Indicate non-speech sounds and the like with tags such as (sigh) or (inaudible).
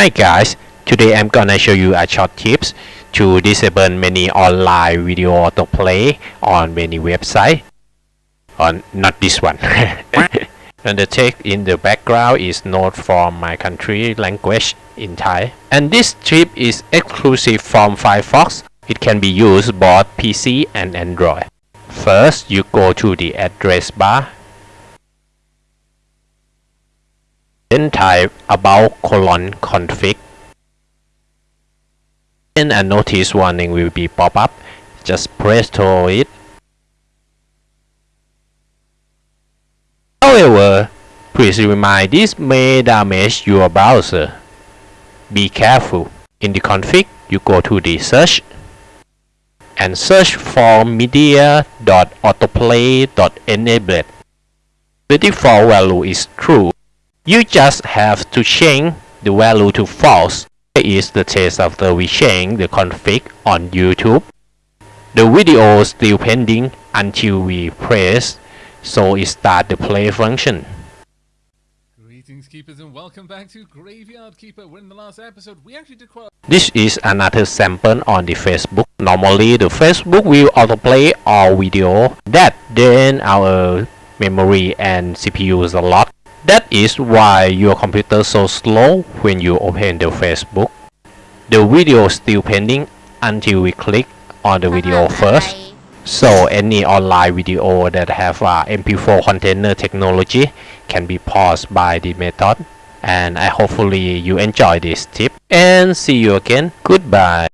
Hi guys, today I'm gonna show you a short tips to disable many online video autoplay on many website. On not this one. (laughs) and the text in the background is not from my country language in Thai. And this tip is exclusive from Firefox. It can be used both PC and Android. First, you go to the address bar then type about colon config and a notice warning will be pop up. Just press to it. However please remind this may damage your browser. Be careful. In the config you go to the search and search for media.autoplay.enable the default value is true you just have to change the value to false. Here is the test after we change the config on YouTube. The video is still pending until we press so it start the play function. Greetings, keepers, and welcome back to Graveyard Keeper. When in the last episode, we actually did quite. This is another sample on the Facebook. Normally, the Facebook will autoplay our video that then our memory and CPU is locked. That is why your computer so slow when you open the Facebook. The video is still pending until we click on the video uh-huh, first. So any online video that have uh, a MP4 container technology can be paused by the method. And I hopefully you enjoy this tip and see you again. Goodbye.